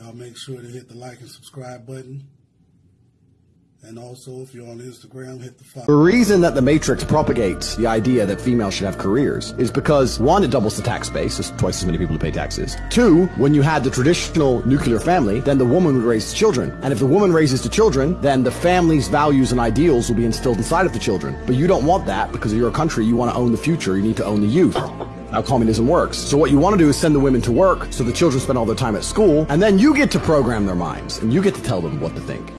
Uh, make sure to hit the like and subscribe button. And also, if you're on Instagram, hit the follow. The reason that the Matrix propagates the idea that females should have careers is because one, it doubles the tax base, there's twice as many people to pay taxes. Two, when you had the traditional nuclear family, then the woman would raise children. And if the woman raises the children, then the family's values and ideals will be instilled inside of the children. But you don't want that because of your country, you want to own the future, you need to own the youth how communism works. So what you want to do is send the women to work so the children spend all their time at school, and then you get to program their minds, and you get to tell them what to think.